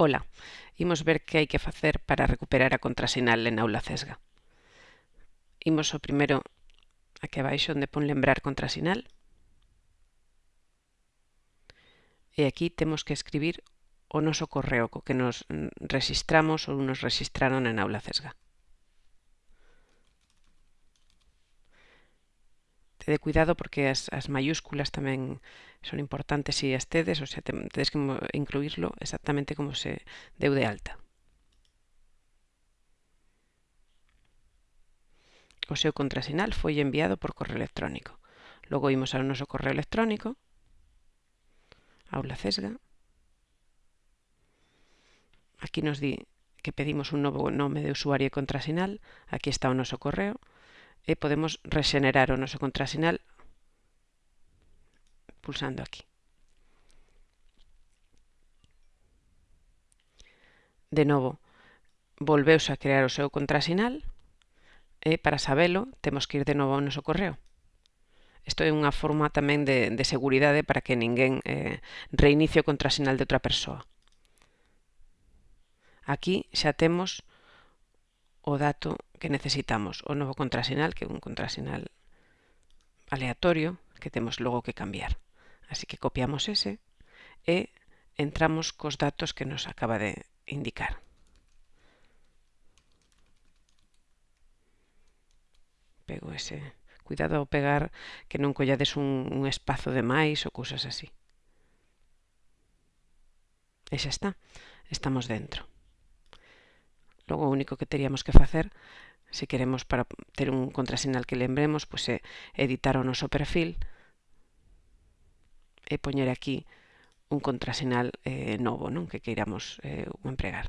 ola. Imos ver que hai que facer para recuperar a contrasinal en aula cesga. Imos o primeiro aquí abaixo onde pon lembrar contrasinal. E aquí temos que escribir o noso correo co que nos registramos ou nos registraron en aula cesga. tede cuidado porque as, as mayúsculas tamén son importantes si as tedes, o sea, tedes que incluirlo exactamente como se deu de alta. O seu contrasinal foi enviado por correo electrónico. Logo imos ao noso correo electrónico, aula cesga. Aquí nos di que pedimos un novo nome de usuario e contrasinal. Aquí está o noso correo e podemos rexenerar o noso contrasinal pulsando aquí. De novo, volveuse a crear o seu contrasinal e para sabelo temos que ir de novo ao noso correo. Isto é unha forma tamén de, de seguridade para que ninguén eh, reinicie o contrasinal de outra persoa. Aquí xa temos o dato que necesitamos, o novo contrasinal, que é un contrasinal aleatorio que temos logo que cambiar. Así que copiamos ese e entramos cos datos que nos acaba de indicar. Pego ese. Cuidado ao pegar que non collades un, un espazo de máis ou cousas así. E xa está. Estamos dentro. Logo o único que teríamos que facer, se queremos para ter un contrasinal que lembremos, pois é editar o noso perfil e poñer aquí un contrasinal eh, novo non que queiramos eh, empregar.